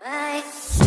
Bye.